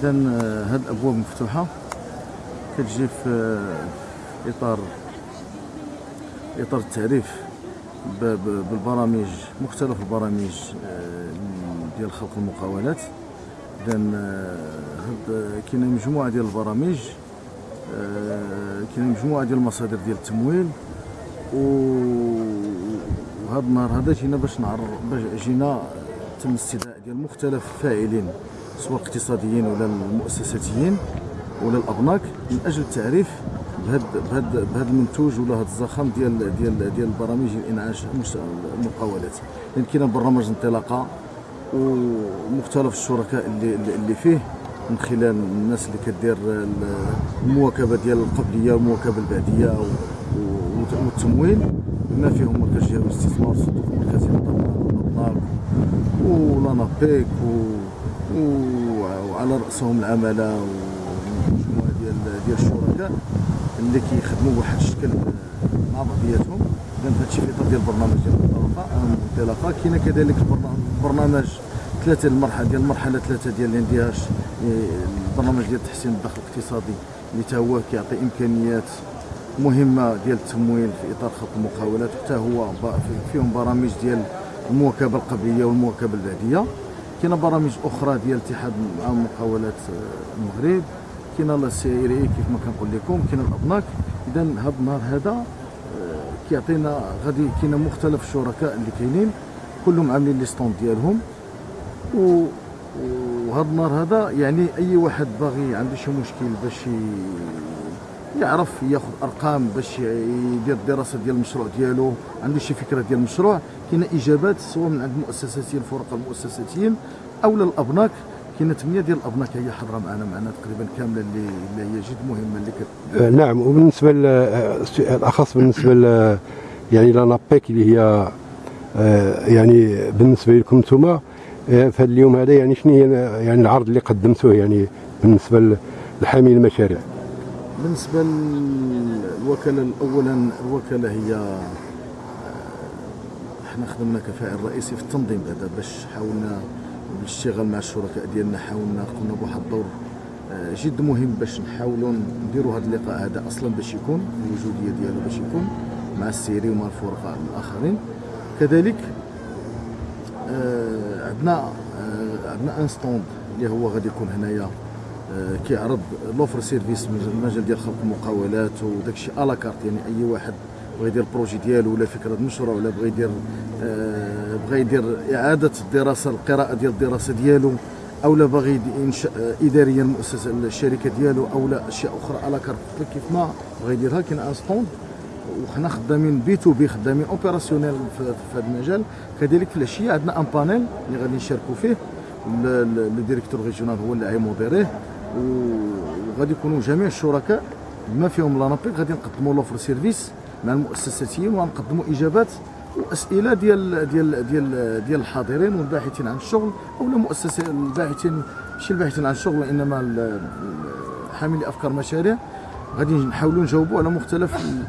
اذا هاد الأبواب مفتوحة. كتجي في في إطار إطار التعريف بالبرامج مختلف البرامج آه، ديال خلق المقاولات. اذا هاد كاينة مجموعة ديال البرامج آه، كاينة مجموعة ديال المصادر ديال التمويل. و- وهذا النهار هذا جينا باش نعرف باش جينا تم استدعاء ديال مختلف الفاعلين. سواء الاقتصاديين ولا المؤسساتيين ولا الابناك من أجل التعريف بهذا بهذا بهذا المنتوج ولا هذا الزخم ديال ديال ديال البرامج الانعاش المقاولات. لأن كاين برنامج انطلاقة ومختلف الشركاء اللي اللي- فيه من خلال الناس اللي كدير ال- المواكبة ديال القبلية والمواكبة البعدية والتمويل. بما فيهم مركز جهوي الاستثمار والصندوق المركزي للضمان والأنابيك ولانابيك و... وعلى رأسهم العمالة ومجموعه ديال ديال الشركاء اللي كيخدموا بواحد الشكل مع بعضياتهم. اذا هذا الشيء في إطار ديال البرنامج ديال الانطلاقه كاين كذلك البرنامج ثلاثة المرحله ديال المرحلة ثلاثة ديال الاندهاش إيه، البرنامج ديال تحسين الدخل الاقتصادي اللي تا هو كيعطي إمكانيات مهمة ديال التمويل في إطار خط المقاولات. حتى هو فيهم برامج ديال المواكبة القبلية والمواكبة البعدية. كاينة برامج أخرى ديال اتحاد عام مقاولات المغرب كاينة la CCI كيف ما كنقول لكم كاينة الأبناك. اذا هذا النهار هذا آه، كيعطينا غادي كاينة مختلف الشركاء اللي كاينين كلهم عاملين les stands ديالهم. و وهذا النهار هذا يعني أي واحد باغي عنده شي مشكل باش يعرف ياخذ أرقام باش يدير الدراسه ديال المشروع ديالو عنده شي فكرة ديال المشروع. كاينة إجابات سواء من عند المؤسساتيين الفرق المؤسساتيين أو لا الابناك كاينة ثمانيه ديال الأبناك هي حاضرة معنا معنا تقريبا كاملة اللي, اللي هي جد مهمة اللي كت... آه، نعم. وبالنسبة الأخص بالنسبة ل يعني لانابيك اللي هي آه، يعني بالنسبة لكم أنتم آه، في اليوم هذا يعني شنو هي يعني العرض اللي قدمتوه يعني بالنسبة لحامل المشاريع؟ بالنسبة للوكاله اولا الوكالة هي آه، إحنا خدمنا كفاعل رئيسي في التنظيم بعدا باش حاولنا بالاشتغال مع الشركاء ديالنا حاولنا قمنا بواحد الدور آه، جد مهم باش نحاولوا نديروا هذا اللقاء هذا أصلا باش يكون الوجودية ديالو باش يكون مع السيري ومع الفرقاء الآخرين. كذلك آه، عندنا عندنا un stand اللي هو غادي يكون هنايا كيعرض l'offre service المجال ديال خلق المقاولات وداك الشيء à la carte يعني أي واحد بغى يدير projet ديالو ولا فكرة مشروع ولا بغى يدير آه، بغى يدير إعادة الدراسة القراءة ديال الدراسة ديالو أو لا باغي ينشا آه، إداريا المؤسسة الشركة ديالو أو لا أشياء أخرى à la carte. كيف ما بغى يديرها كاين un stand وحنا خدامين B to B خدامين opérationnels في هذا المجال. كذلك في العشية عندنا un panel اللي غادي نشاركوا فيه. ال- ال directeur régional هو اللي غيموديريه وغادي يكونوا جميع الشركاء بما فيهم l'ANAPEC غادي نقدموا l'offre service مع المؤسساتيين وغنقدموا إجابات وأسئلة ديال ديال ديال ديال الحاضرين والباحثين عن الشغل أو المؤسسه الباحثين ماشي الباحثين عن الشغل وانما حاملي أفكار مشاريع. غادي نحاولوا نجاوبوا على مختلف